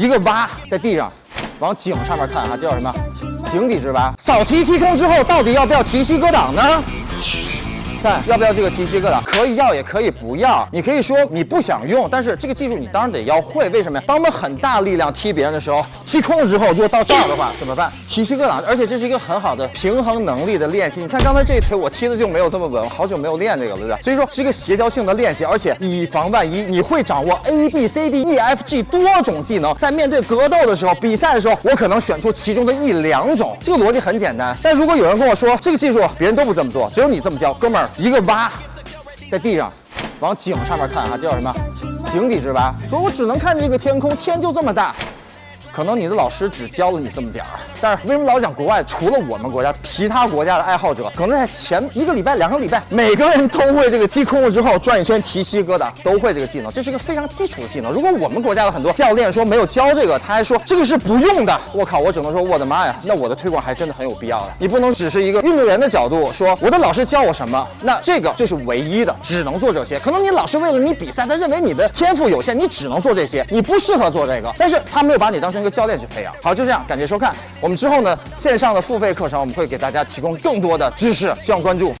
一个蛙在地上，往井上面看啊，这叫什么？井底之蛙。扫题踢空之后，到底要不要提膝格挡呢？嘘看要不要这个提膝格挡？可以要，也可以不要。你可以说你不想用，但是这个技术你当然得要会。为什么呀？当我们很大力量踢别人的时候，踢空了之后，如果到这儿的话怎么办？提膝格挡，而且这是一个很好的平衡能力的练习。你看刚才这一腿我踢的就没有这么稳，好久没有练这个了，对吧？所以说是一个协调性的练习，而且以防万一，你会掌握 A B C D E F G 多种技能，在面对格斗的时候、比赛的时候，我可能选出其中的一两种。这个逻辑很简单。但如果有人跟我说这个技术别人都不这么做，只有你这么教，哥们儿，一个蛙。在地上，往井上面看啊，这叫什么？井底之蛙。所以我只能看这个天空，天就这么大。可能你的老师只教了你这么点儿，但是为什么老讲国外？除了我们国家，其他国家的爱好者，可能在前一个礼拜、两个礼拜，每个人都会这个踢空了之后转一圈提膝疙瘩，都会这个技能，这是一个非常基础的技能。如果我们国家的很多教练说没有教这个，他还说这个是不用的，我靠，我只能说我的妈呀，那我的推广还真的很有必要的。你不能只是一个运动员的角度说我的老师教我什么，那这个就是唯一的，只能做这些。可能你老师为了你比赛，他认为你的天赋有限，你只能做这些，你不适合做这个，但是他没有把你当成个教练去培养。好，就这样，感谢收看。我们之后呢，线上的付费课程，我们会给大家提供更多的知识，希望关注。